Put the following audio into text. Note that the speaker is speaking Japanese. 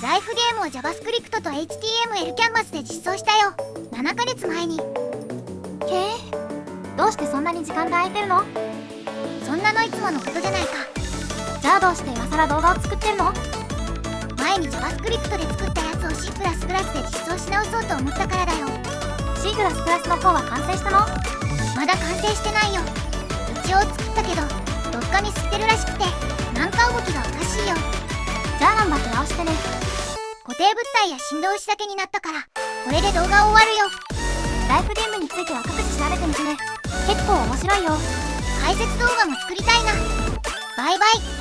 ライフゲームを JavaScript と HTML キャンバスで実装したよ。7ヶ月前に。へえ。どうしてそんなに時間が空いてるの？そんなのいつものことじゃないか。じゃあどうして今更動画を作ってるの？前に JavaScript で作ったやつを C++ で実装し直そうと思ったからだよ。C++ の方は完成したの？まだ完成してないよ。一応作ったけどどっかミスってるらしくてなんか動きがおかしいよ。じゃあ頑張って直してね定物体や振動子だけになったからこれで動画終わるよ。ライフゲームについては各自調べてみてね結構面白いよ。解説動画も作りたいな。バイバイ。